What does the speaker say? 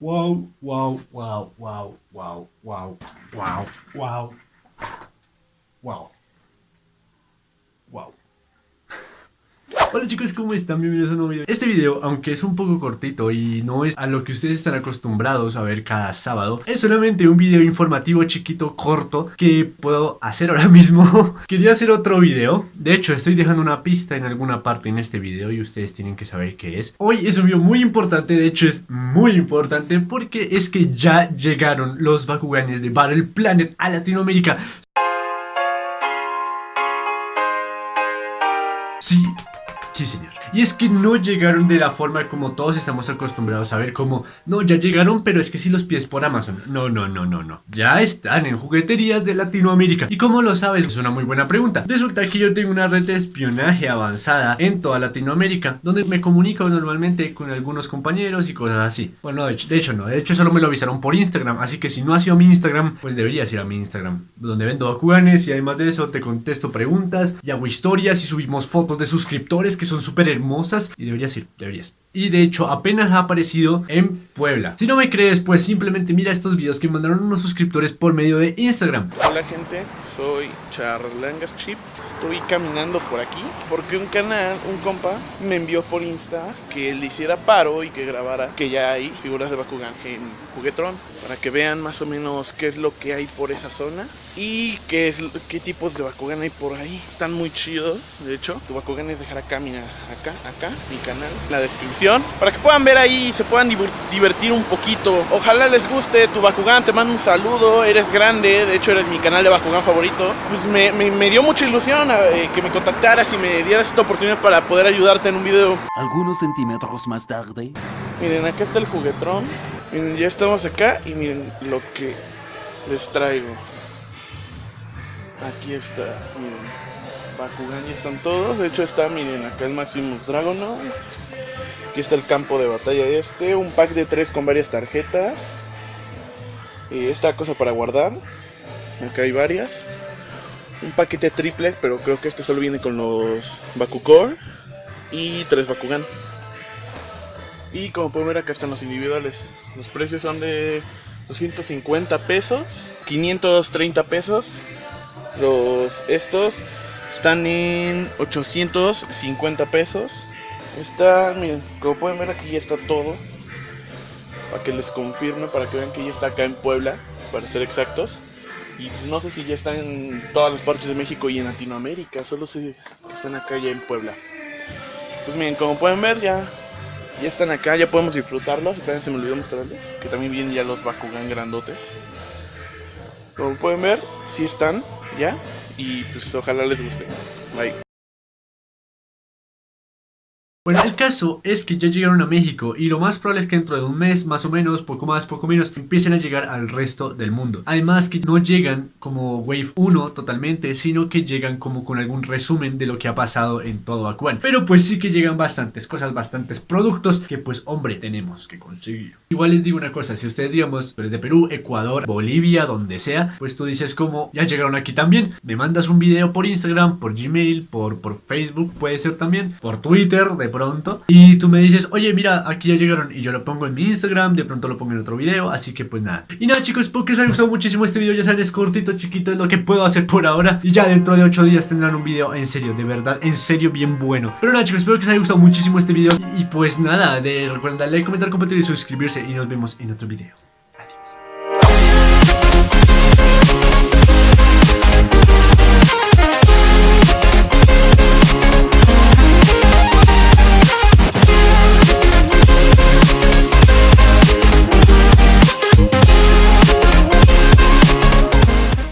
Wow, wow, wow, wow, wow, wow, wow, wow, wow, Hola chicos, ¿cómo están? Bienvenidos a un nuevo video. Este video, aunque es un poco cortito y no es a lo que ustedes están acostumbrados a ver cada sábado, es solamente un video informativo chiquito, corto, que puedo hacer ahora mismo. Quería hacer otro video. De hecho, estoy dejando una pista en alguna parte en este video y ustedes tienen que saber qué es. Hoy es un video muy importante, de hecho es muy importante porque es que ya llegaron los Bakuganes de Battle Planet a Latinoamérica. Sí, Sí, señor. Y es que no llegaron de la forma como todos estamos acostumbrados a ver como, no, ya llegaron, pero es que si los pides por Amazon. No, no, no, no, no. Ya están en jugueterías de Latinoamérica. ¿Y cómo lo sabes? Es una muy buena pregunta. Resulta que yo tengo una red de espionaje avanzada en toda Latinoamérica, donde me comunico normalmente con algunos compañeros y cosas así. Bueno, de hecho, no, de hecho solo me lo avisaron por Instagram, así que si no ha sido mi Instagram, pues deberías ir a mi Instagram, donde vendo Bakuganes y además de eso te contesto preguntas y hago historias y subimos fotos de suscriptores que son súper hermosas y deberías ir, deberías. Y de hecho apenas ha aparecido en Puebla. Si no me crees, pues simplemente mira estos videos que mandaron unos suscriptores por medio de Instagram. Hola gente, soy Charlangas Chip. Estoy caminando por aquí porque un canal, un compa, me envió por Insta que le hiciera paro y que grabara que ya hay figuras de Bakugan en Juguetron para que vean más o menos qué es lo que hay por esa zona y qué, qué tipos de Bakugan hay por ahí. Están muy chidos, de hecho. Tu Bakugan es dejar acá, mira, acá, acá, mi canal, la descripción, para que puedan ver ahí y se puedan divertir un poquito. Ojalá les guste tu Bakugan, te mando un saludo, eres grande, de hecho eres mi canal de Bakugan favorito. Pues me, me, dio mucha ilusión eh, que me contactaras y me dieras esta oportunidad para poder ayudarte en un video. Algunos centímetros más tarde. Miren, acá está el juguetrón. Miren, ya estamos acá y miren lo que les traigo. Aquí está, miren. Bakugan ya están todos. De hecho está, miren, acá el Maximus Dragonoid. Aquí está el campo de batalla este. Un pack de tres con varias tarjetas. Esta cosa para guardar. Acá hay varias. Un paquete triple, pero creo que este solo viene con los Bakukor. Y tres Bakugan. Y como pueden ver acá están los individuales. Los precios son de 250 pesos, 530 pesos. Los estos están en 850 pesos. Está, miren, como pueden ver aquí ya está todo. Para que les confirme, para que vean que ya está acá en Puebla, para ser exactos. Y no sé si ya están en todas las partes de México y en Latinoamérica, solo sé que están acá ya en Puebla. Pues miren, como pueden ver ya, ya están acá, ya podemos disfrutarlos. También se me olvidó mostrarles, que también vienen ya los Bakugan grandotes. Como pueden ver, sí están ya. Y pues ojalá les guste. Bye. Bueno, el caso es que ya llegaron a México y lo más probable es que dentro de un mes, más o menos, poco más, poco menos, empiecen a llegar al resto del mundo. Además que no llegan como Wave 1 totalmente, sino que llegan como con algún resumen de lo que ha pasado en todo Bakugan. Pero pues sí que llegan bastantes cosas, bastantes productos que pues hombre tenemos que conseguir. Igual les digo una cosa, si ustedes digamos, eres de Perú, Ecuador, Bolivia, donde sea, pues tú dices como ya llegaron aquí también, me mandas un video por Instagram, por Gmail, por, por Facebook, puede ser también, por Twitter, de pronto y tú me dices, oye mira, aquí ya llegaron y yo lo pongo en mi Instagram, de pronto lo pongo en otro video, así que pues nada. Y nada chicos, espero que les haya gustado muchísimo este video, ya saben, es cortito, chiquito, es lo que puedo hacer por ahora y ya dentro de 8 días tendrán un video en serio, de verdad, en serio bien bueno. Pero nada chicos, espero que les haya gustado muchísimo este video y pues nada, de, recuerden darle comentar, compartir y suscribirse y nos vemos en otro video.